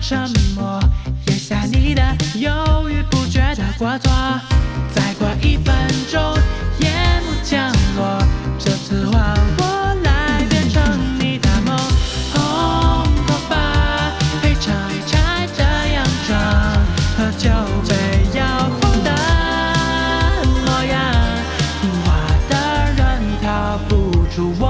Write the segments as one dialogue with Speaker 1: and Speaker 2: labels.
Speaker 1: 沉默，咽下你的犹豫不决的过错。再过一分钟，夜幕降落，这次换我来变成你的梦。红头发配长拆着洋装，喝酒杯摇晃的模样，听话的人逃不出我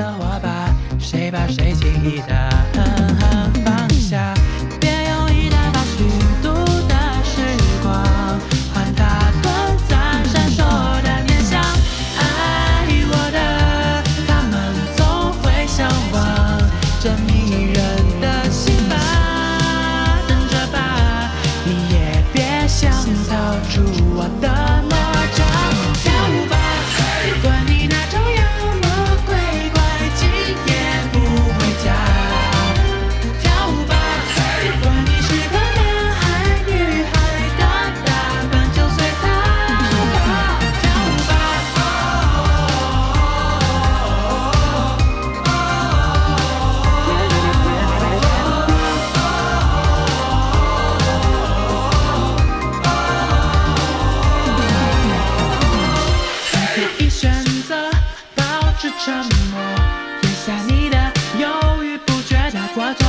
Speaker 1: 拿起了火把，谁把谁轻易的狠狠放下。别用一大把虚度的时光，换他短暂闪烁的念想。爱我的他们总会向往这迷人的心吧，等着吧，你也别想逃出我的沉默，咽下你的犹豫不决的花朵，